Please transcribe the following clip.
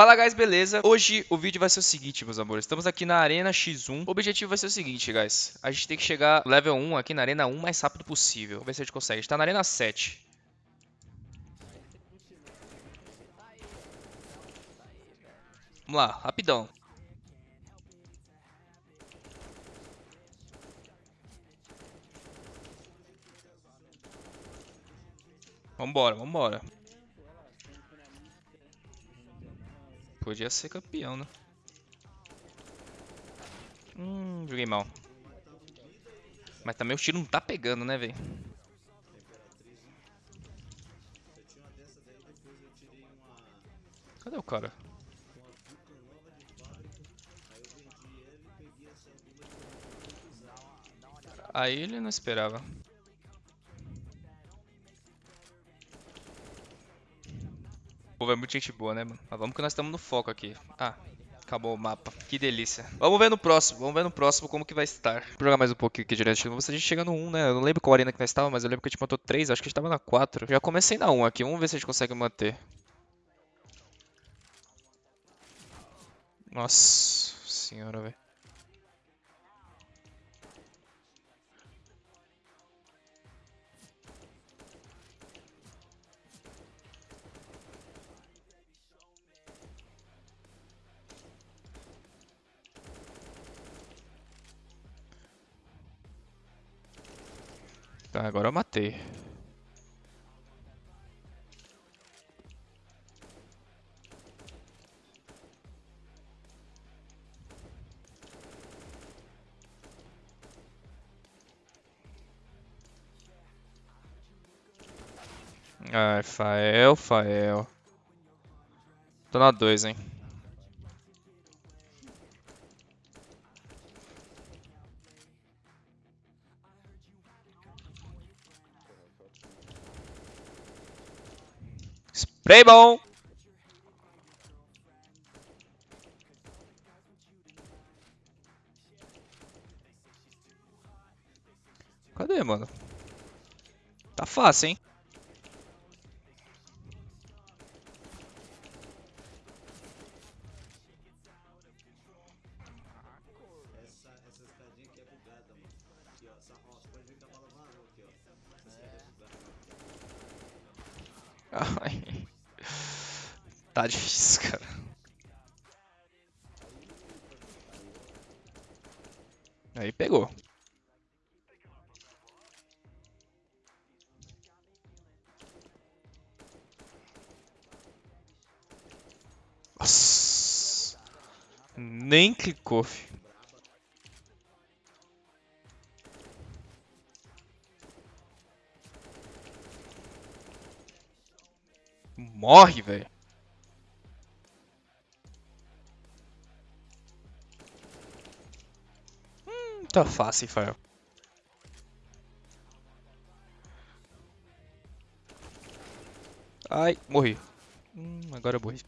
Fala guys, beleza? Hoje o vídeo vai ser o seguinte, meus amores. Estamos aqui na Arena X1. O objetivo vai ser o seguinte, guys. A gente tem que chegar level 1 aqui na Arena 1 o mais rápido possível. Vamos ver se a gente consegue. A gente tá na Arena 7. Vamos lá, rapidão. Vambora, vambora. Podia ser campeão, né? Hum, joguei mal. Mas também o tiro não tá pegando, né, velho? Cadê o cara? Aí ele não esperava. Povo é muito gente boa, né, mano? Mas vamos que nós estamos no foco aqui. Ah, acabou o mapa. Que delícia. Vamos ver no próximo. Vamos ver no próximo como que vai estar. Vou jogar mais um pouquinho aqui direto. Vamos ver a gente chega no 1, né? Eu não lembro qual arena que nós estávamos, mas eu lembro que a gente matou 3. Acho que a gente estava na 4. Já comecei na 1 aqui. Vamos ver se a gente consegue manter. Nossa senhora, velho. Tá, agora eu matei. Ai, Fael, Fael. Tô na 2, hein. Spray bom. Cadê, mano? Tá fácil, hein? Ai. Tá difícil, cara. Aí pegou. Nossa. Nem clicou, filho. Morre, velho. Tá fácil, Fael. Ai, morri. Hum, agora eu morri.